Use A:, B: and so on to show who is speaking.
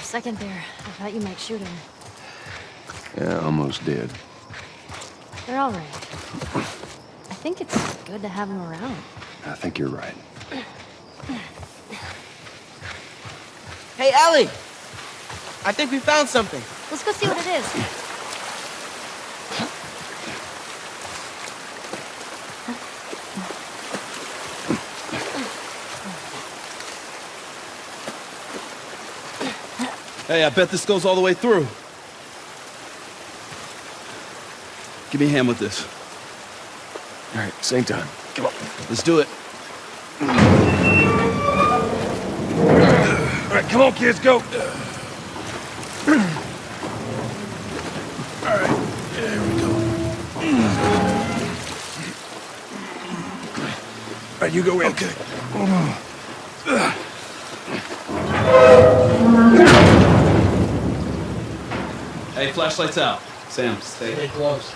A: a second there, I thought you might shoot him.
B: Yeah, almost did.
A: They're all right. I think it's good to have them around.
B: I think you're right.
C: Hey, Ellie! I think we found something.
A: Let's go see what it is.
D: Hey, I bet this goes all the way through. Give me a hand with this.
B: All right, same time. Come on.
D: Let's do it.
B: All right, come on, kids, go. All right, there we go. All right, you go in. Okay.
D: Hey, flashlights out. Sam, stay.
C: close.